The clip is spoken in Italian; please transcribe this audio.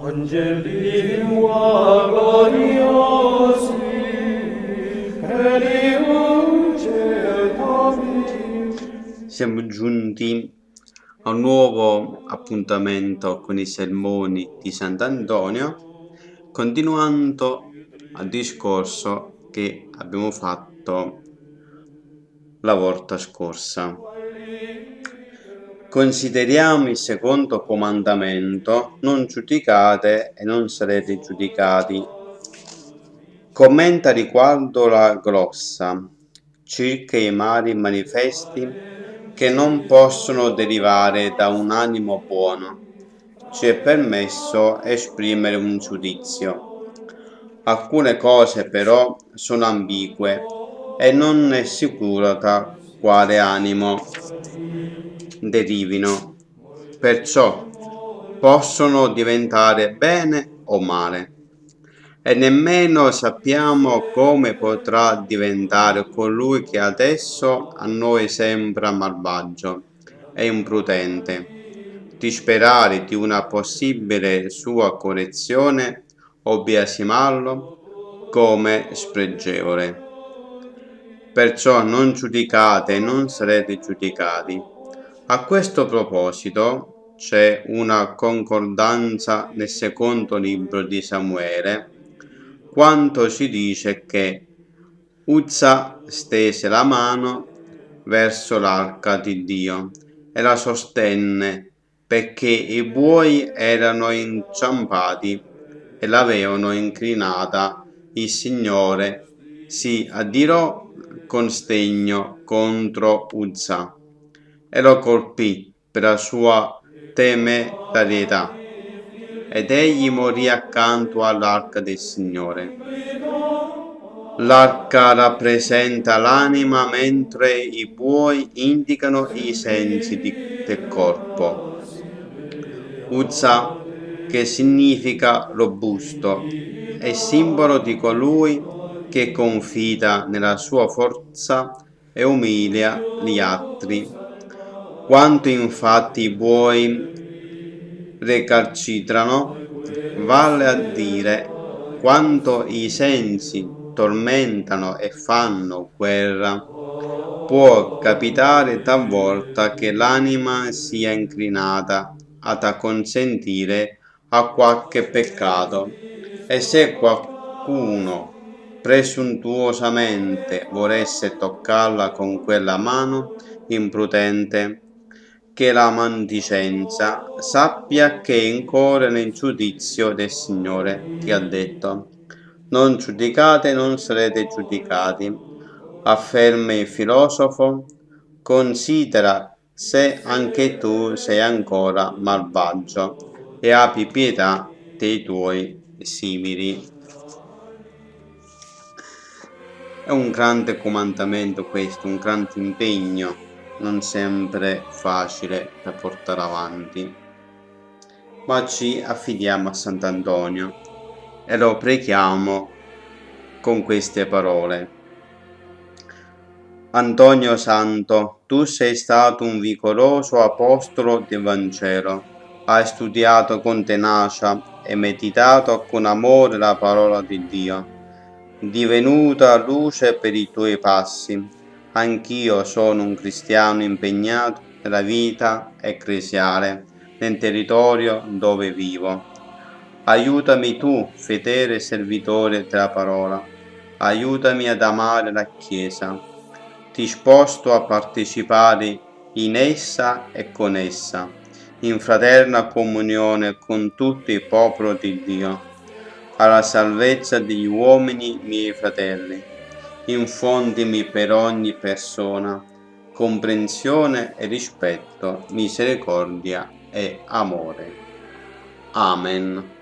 Angelimua gloriosi, Elium cetavi. Siamo giunti a un nuovo appuntamento con i sermoni di Sant'Antonio, continuando al discorso che abbiamo fatto la volta scorsa. Consideriamo il secondo comandamento, non giudicate e non sarete giudicati. Commenta riguardo la grossa, circa i mali manifesti che non possono derivare da un animo buono. Ci è permesso esprimere un giudizio. Alcune cose però sono ambigue e non è sicuro da quale animo derivino. Perciò possono diventare bene o male. E nemmeno sappiamo come potrà diventare colui che adesso a noi sembra malvagio e imprudente. Di sperare di una possibile sua correzione o biasimarlo come spregevole. Perciò non giudicate e non sarete giudicati a questo proposito c'è una concordanza nel secondo libro di Samuele, quanto ci dice che Uzza stese la mano verso l'arca di Dio e la sostenne perché i buoi erano inciampati e l'avevano inclinata. Il Signore si addirò con stegno contro Uzza e lo colpì per la sua temerarietà. Ed egli morì accanto all'arca del Signore. L'arca rappresenta l'anima mentre i buoi indicano i sensi di, del corpo. Uzza, che significa robusto, è simbolo di colui che confida nella sua forza e umilia gli altri. Quanto infatti i buoi recalcitrano, vale a dire quanto i sensi tormentano e fanno guerra, può capitare talvolta che l'anima sia inclinata ad acconsentire a qualche peccato e se qualcuno presuntuosamente volesse toccarla con quella mano imprudente, che la mandicenza sappia che incorre nel giudizio del Signore, che ha detto, non giudicate, non sarete giudicati. Afferma il filosofo, considera se anche tu sei ancora malvagio e abbi pietà dei tuoi simili. È un grande comandamento questo, un grande impegno non sempre facile da portare avanti, ma ci affidiamo a Sant'Antonio e lo preghiamo con queste parole. Antonio Santo, tu sei stato un vigoroso apostolo del Vangelo, hai studiato con tenacia e meditato con amore la parola di Dio, divenuta luce per i tuoi passi. Anch'io sono un cristiano impegnato nella vita ecclesiale nel territorio dove vivo. Aiutami tu, fedele servitore della parola, aiutami ad amare la Chiesa, disposto a partecipare in essa e con essa, in fraterna comunione con tutto il popolo di Dio, alla salvezza degli uomini miei fratelli infondimi per ogni persona comprensione e rispetto, misericordia e amore. Amen.